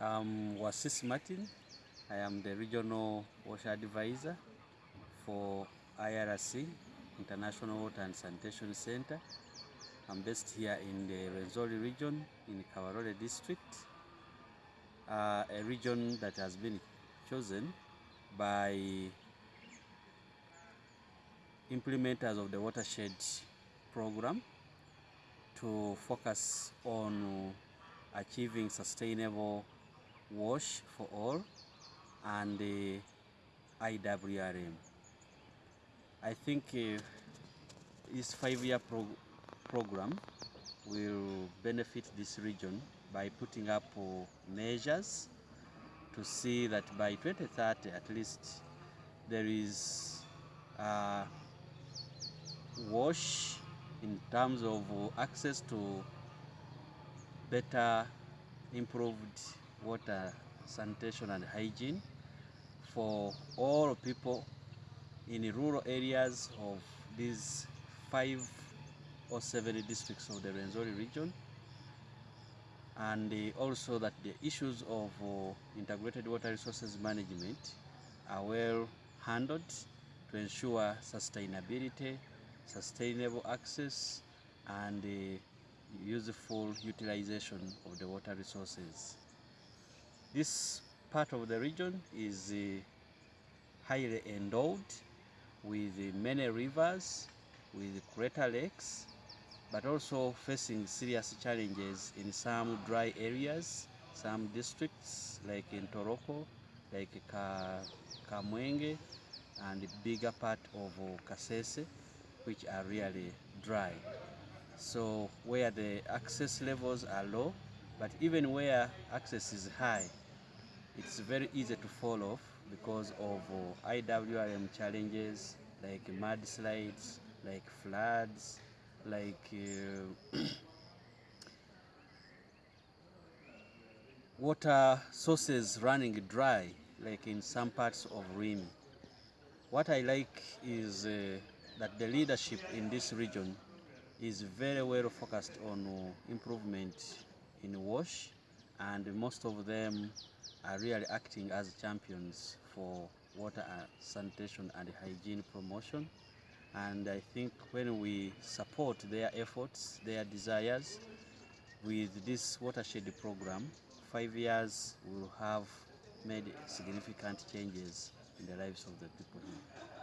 I'm Watsisi Martin. I am the Regional Water Advisor for IRC, International Water and Sanitation Center. I'm based here in the Rwenzori region in Kabarole district, uh, a region that has been chosen by implementers of the watershed program to focus on achieving sustainable wash for all and the IWRM. I think uh, this five-year pro program will benefit this region by putting up uh, measures to see that by 2030 at least there is uh, wash in terms of access to better improved water sanitation and hygiene for all people in the rural areas of these five or seven districts of the Rwenzori region and also that the issues of uh, integrated water resources management are well handled to ensure sustainability, sustainable access and useful utilization of the water resources. This part of the region is uh, highly endowed with uh, many rivers, with crater lakes, but also facing serious challenges in some dry areas, some districts like in Toroko, like Ka, Kamwenge, and the bigger part of uh, Kasese, which are really dry. So where the access levels are low, but even where access is high, it's very easy to fall off because of uh, IWRM challenges like mudslides, like floods, like uh, water sources running dry, like in some parts of Rimi. What I like is uh, that the leadership in this region is very well focused on uh, improvement in wash and most of them are really acting as champions for water sanitation and hygiene promotion and I think when we support their efforts, their desires with this watershed program, five years will have made significant changes in the lives of the people here.